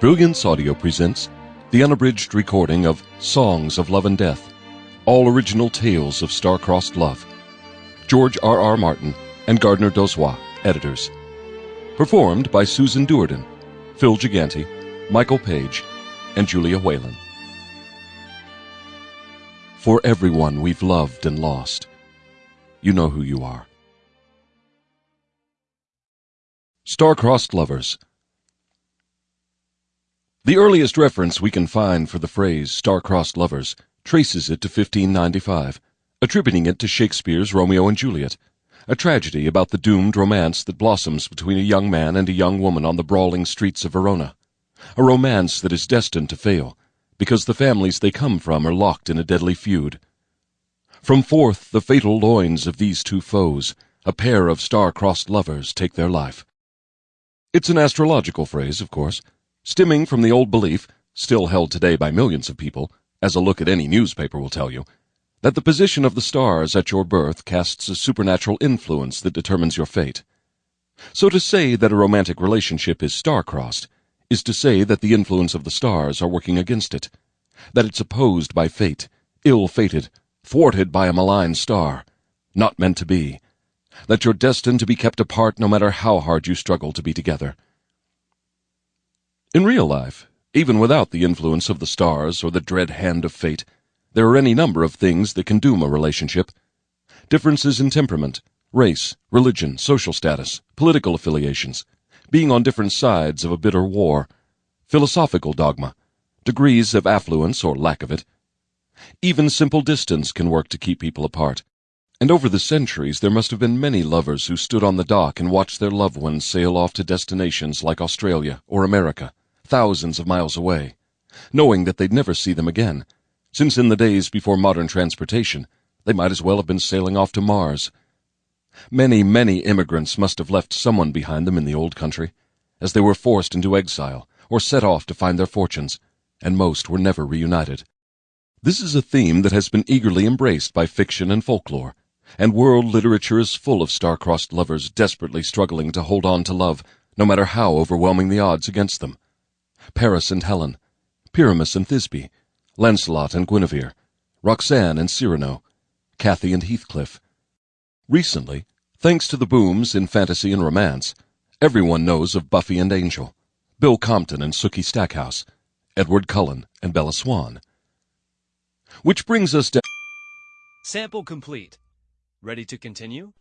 Brilliance Audio presents the unabridged recording of Songs of Love and Death, all original tales of star-crossed love. George R. R. Martin and Gardner Dozois, editors. Performed by Susan Duerden, Phil Gigante, Michael Page, and Julia Whelan. For everyone we've loved and lost, you know who you are. Star-crossed lovers. The earliest reference we can find for the phrase star-crossed lovers traces it to 1595, attributing it to Shakespeare's Romeo and Juliet, a tragedy about the doomed romance that blossoms between a young man and a young woman on the brawling streets of Verona, a romance that is destined to fail because the families they come from are locked in a deadly feud. From forth the fatal loins of these two foes, a pair of star-crossed lovers take their life. It's an astrological phrase, of course, stemming from the old belief, still held today by millions of people, as a look at any newspaper will tell you, that the position of the stars at your birth casts a supernatural influence that determines your fate. So to say that a romantic relationship is star-crossed is to say that the influence of the stars are working against it, that it's opposed by fate, ill-fated, thwarted by a malign star, not meant to be, that you're destined to be kept apart no matter how hard you struggle to be together. In real life, even without the influence of the stars or the dread hand of fate, there are any number of things that can doom a relationship. Differences in temperament, race, religion, social status, political affiliations, being on different sides of a bitter war, philosophical dogma, degrees of affluence or lack of it. Even simple distance can work to keep people apart. And over the centuries, there must have been many lovers who stood on the dock and watched their loved ones sail off to destinations like Australia or America thousands of miles away, knowing that they'd never see them again, since in the days before modern transportation, they might as well have been sailing off to Mars. Many, many immigrants must have left someone behind them in the old country, as they were forced into exile or set off to find their fortunes, and most were never reunited. This is a theme that has been eagerly embraced by fiction and folklore, and world literature is full of star-crossed lovers desperately struggling to hold on to love, no matter how overwhelming the odds against them. Paris and Helen, Pyramus and Thisbe, Lancelot and Guinevere, Roxanne and Cyrano, Cathy and Heathcliff. Recently, thanks to the booms in fantasy and romance, everyone knows of Buffy and Angel, Bill Compton and Sookie Stackhouse, Edward Cullen and Bella Swan. Which brings us to Sample complete. Ready to continue?